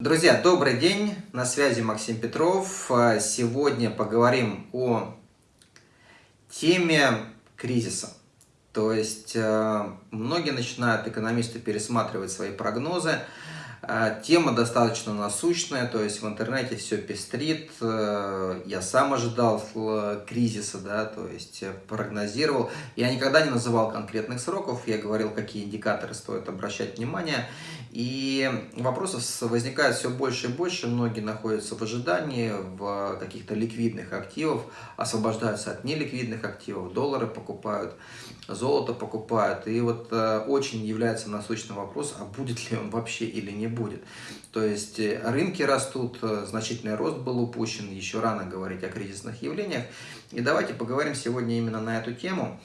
Друзья, добрый день, на связи Максим Петров. А, сегодня поговорим о теме кризиса. То есть а, многие начинают, экономисты, пересматривать свои прогнозы. А, тема достаточно насущная, то есть в интернете все пестрит. Я сам ожидал кризиса, да, то есть прогнозировал. Я никогда не называл конкретных сроков, я говорил, какие индикаторы стоит обращать внимание. И вопросов возникает все больше и больше. Многие находятся в ожидании в каких-то ликвидных активов, освобождаются от неликвидных активов, доллары покупают, золото покупают. И вот э, очень является насущным вопрос, а будет ли он вообще или не будет. То есть э, рынки растут, э, значительный рост был упущен, еще рано говорить о кризисных явлениях. И давайте поговорим сегодня именно на эту тему.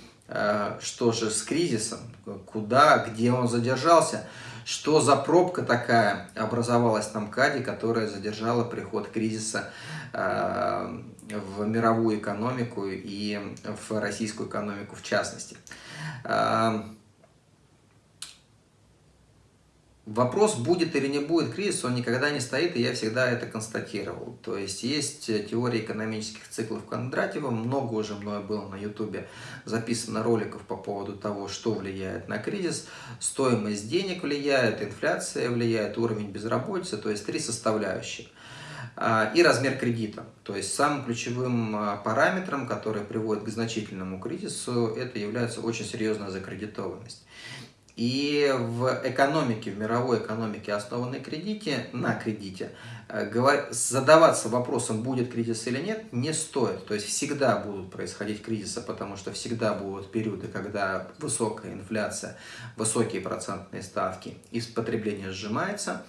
Что же с кризисом, куда, где он задержался, что за пробка такая образовалась на МКАДе, которая задержала приход кризиса э, в мировую экономику и в российскую экономику в частности. Э, Вопрос, будет или не будет кризис, он никогда не стоит, и я всегда это констатировал. То есть, есть теория экономических циклов Кондратьева, много уже мною было на ютубе записано роликов по поводу того, что влияет на кризис. Стоимость денег влияет, инфляция влияет, уровень безработицы, то есть три составляющие. А, и размер кредита. То есть самым ключевым а, параметром, который приводит к значительному кризису, это является очень серьезная закредитованность. И в экономике, в мировой экономике, основанной кредите, на кредите, э, задаваться вопросом, будет кризис или нет, не стоит. То есть всегда будут происходить кризисы, потому что всегда будут периоды, когда высокая инфляция, высокие процентные ставки, и потребление сжимается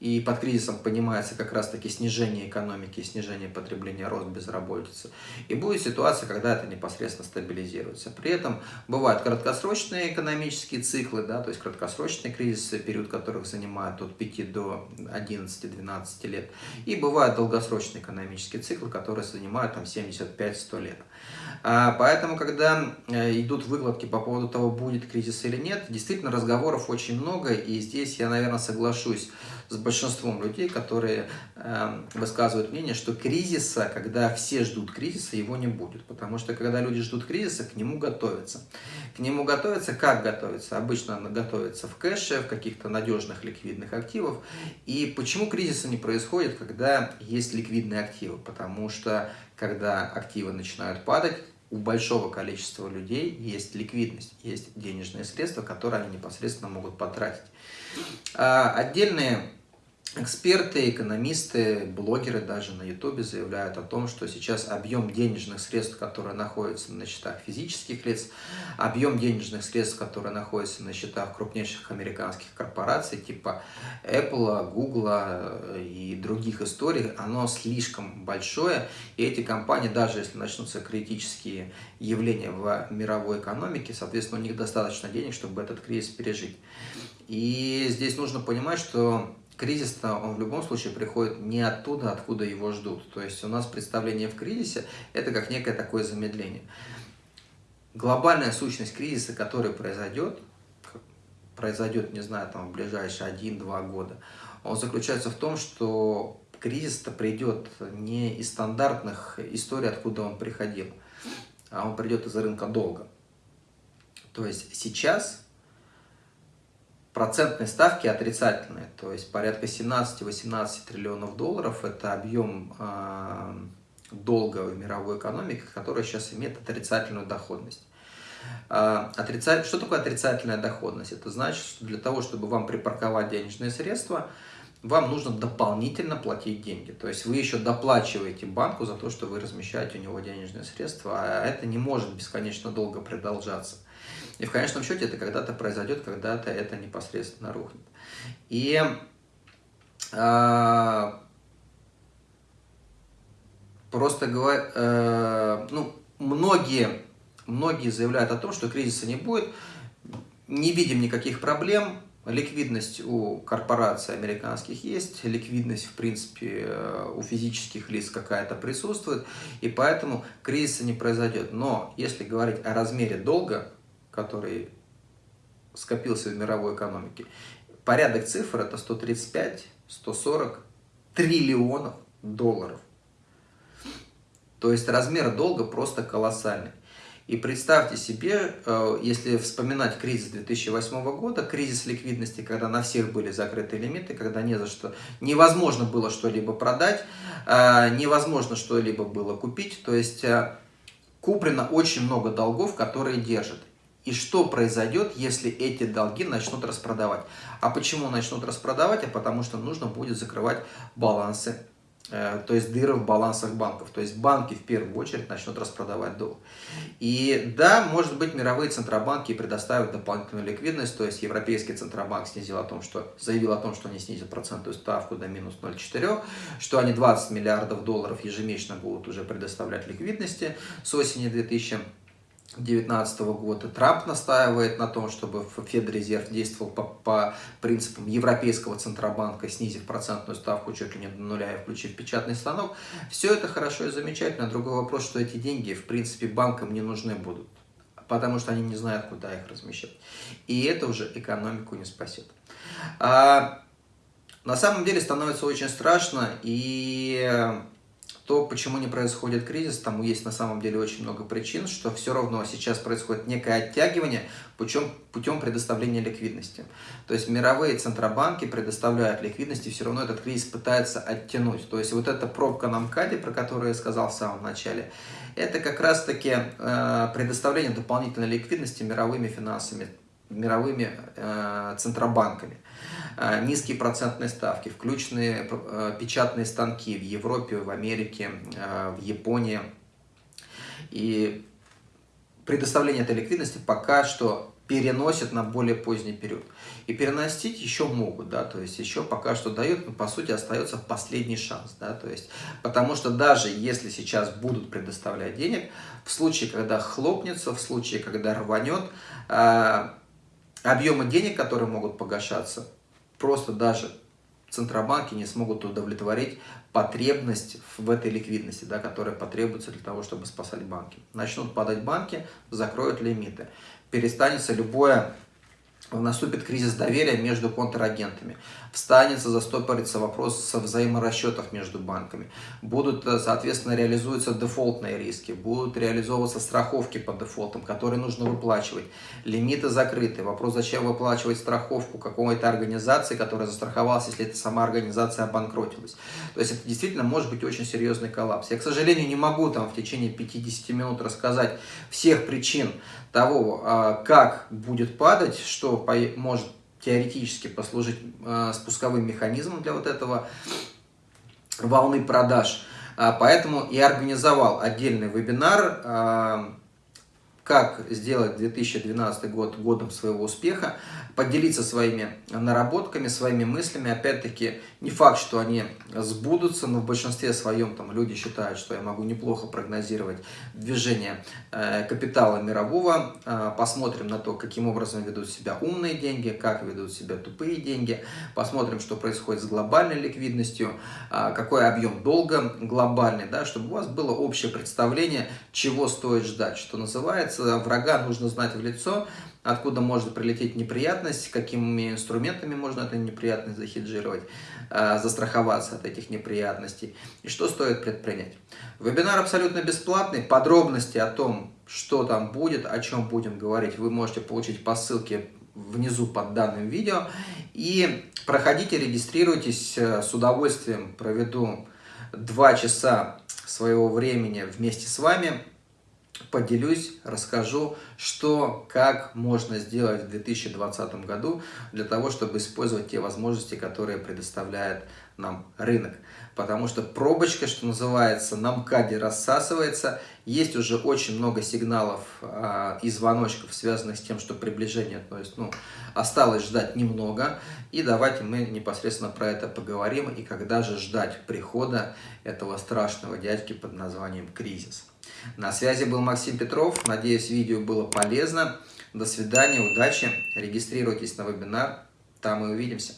и под кризисом понимается как раз-таки снижение экономики, снижение потребления, рост безработицы. И будет ситуация, когда это непосредственно стабилизируется. При этом бывают краткосрочные экономические циклы, да, то есть краткосрочные кризисы, период которых занимает от 5 до 11-12 лет. И бывают долгосрочные экономические циклы, которые занимают там 75-100 лет. А, поэтому, когда э, идут выкладки по поводу того, будет кризис или нет, действительно разговоров очень много, и здесь я, наверное, соглашусь с большинством людей, которые э, высказывают мнение, что кризиса, когда все ждут кризиса, его не будет. Потому что когда люди ждут кризиса, к нему готовятся. К нему готовятся, как готовятся? Обычно она готовится в кэше, в каких-то надежных ликвидных активах. И почему кризиса не происходит, когда есть ликвидные активы? Потому что когда активы начинают падать, у большого количества людей есть ликвидность, есть денежные средства, которые они непосредственно могут потратить. А отдельные Эксперты, экономисты, блогеры даже на ютубе заявляют о том, что сейчас объем денежных средств, которые находятся на счетах физических лиц, объем денежных средств, которые находятся на счетах крупнейших американских корпораций, типа Apple, Google э, и других историй, оно слишком большое, и эти компании, даже если начнутся критические явления в мировой экономике, соответственно, у них достаточно денег, чтобы этот кризис пережить. И здесь нужно понимать, что кризис-то он в любом случае приходит не оттуда, откуда его ждут. То есть у нас представление в кризисе – это как некое такое замедление. Глобальная сущность кризиса, который произойдет, произойдет, не знаю, там в ближайшие 1-2 года, он заключается в том, что кризис-то придет не из стандартных историй, откуда он приходил, а он придет из рынка долга. То есть сейчас Процентные ставки отрицательные, то есть порядка 17-18 триллионов долларов – это объем э, долга в мировой экономике, который сейчас имеет отрицательную доходность. Э, отрицатель... Что такое отрицательная доходность? Это значит, что для того, чтобы вам припарковать денежные средства, вам нужно дополнительно платить деньги. То есть вы еще доплачиваете банку за то, что вы размещаете у него денежные средства, а это не может бесконечно долго продолжаться. И в конечном счете это когда-то произойдет, когда-то это непосредственно рухнет. И э, просто говоря, э, ну, многие, многие заявляют о том, что кризиса не будет, не видим никаких проблем, Ликвидность у корпораций американских есть, ликвидность, в принципе, э, у физических лиц какая-то присутствует, и поэтому кризиса не произойдет. Но если говорить о размере долга, который скопился в мировой экономике. Порядок цифр это 135, 140 триллионов долларов. То есть размер долга просто колоссальный. И представьте себе, э, если вспоминать кризис 2008 года, кризис ликвидности, когда на всех были закрыты лимиты, когда не за что, невозможно было что-либо продать, э, невозможно что-либо было купить, то есть э, куплено очень много долгов, которые держат. И что произойдет, если эти долги начнут распродавать? А почему начнут распродавать? А потому что нужно будет закрывать балансы то есть дыры в балансах банков. То есть банки в первую очередь начнут распродавать долг. И да, может быть, мировые центробанки предоставят дополнительную ликвидность, то есть Европейский центробанк снизил о том, что, заявил о том, что они снизят процентную ставку до минус 0,4, что они 20 миллиардов долларов ежемесячно будут уже предоставлять ликвидности с осени 2000 2019 года. Трамп настаивает на том, чтобы Федрезерв действовал по, по принципам Европейского Центробанка, снизив процентную ставку чуть ли не до нуля и включив печатный станок. Все это хорошо и замечательно. Другой вопрос, что эти деньги, в принципе, банкам не нужны будут, потому что они не знают, куда их размещать. И это уже экономику не спасет. А, на самом деле становится очень страшно, и то, почему не происходит кризис, тому есть на самом деле очень много причин, что все равно сейчас происходит некое оттягивание путем, путем предоставления ликвидности. То есть мировые центробанки предоставляют ликвидность, и все равно этот кризис пытается оттянуть. То есть вот эта пробка на МКАДе, про которую я сказал в самом начале, это как раз-таки э, предоставление дополнительной ликвидности мировыми финансами, мировыми э, центробанками. Э, низкие процентные ставки, включенные э, печатные станки в Европе, в Америке, в Японии. И предоставление этой ликвидности пока что переносят на более поздний период. И переносить еще могут, да, то есть еще пока что дают, но по сути остается последний шанс, да, то есть, потому что даже если сейчас будут предоставлять денег, в случае, когда хлопнется, в случае, когда рванет, объемы денег, которые могут погашаться, просто даже центробанки не смогут удовлетворить потребность в этой ликвидности, да, которая потребуется для того, чтобы спасать банки. Начнут падать банки, закроют лимиты. Перестанется любое наступит кризис доверия между контрагентами, встанется, застопорится вопрос со взаиморасчетов между банками, будут, э, соответственно, реализуются дефолтные риски, будут реализовываться страховки по дефолтам, которые нужно выплачивать, лимиты закрыты, вопрос, зачем выплачивать страховку какой-то организации, которая застраховалась, если эта сама организация обанкротилась. То есть это действительно может быть очень серьезный коллапс. Я, к сожалению, не могу там в течение 50 минут рассказать всех причин того, а, как будет падать, что может теоретически послужить а, спусковым механизмом для вот этого волны продаж. А, поэтому и организовал отдельный вебинар, как сделать 2012 год годом своего успеха поделиться своими наработками, своими мыслями. Опять-таки, не факт, что они сбудутся, но в большинстве своем там люди считают, что я могу неплохо прогнозировать движение э, капитала мирового. Э, посмотрим на то, каким образом ведут себя умные деньги, как ведут себя тупые деньги. Посмотрим, что происходит с глобальной ликвидностью, э, какой объем долга глобальный, да, чтобы у вас было общее представление, чего стоит ждать. Что называется, врага нужно знать в лицо, откуда может прилететь неприятность, какими инструментами можно эту неприятность захеджировать, а, застраховаться от этих неприятностей и что стоит предпринять. Вебинар абсолютно бесплатный, подробности о том, что там будет, о чем будем говорить, вы можете получить по ссылке внизу под данным видео. И проходите, регистрируйтесь, э, с удовольствием проведу два часа своего времени вместе с вами поделюсь, расскажу, что, как можно сделать в 2020 году для того, чтобы использовать те возможности, которые предоставляет нам рынок. Потому что пробочка, что называется, на МКАДе рассасывается. Есть уже очень много сигналов э, и звоночков, связанных с тем, что приближение, то есть, ну, осталось ждать немного. И давайте мы непосредственно про это поговорим. И когда же ждать прихода этого страшного дядьки под названием кризис. На связи был Максим Петров. Надеюсь, видео было полезно. До свидания, удачи. Регистрируйтесь на вебинар. Там мы увидимся.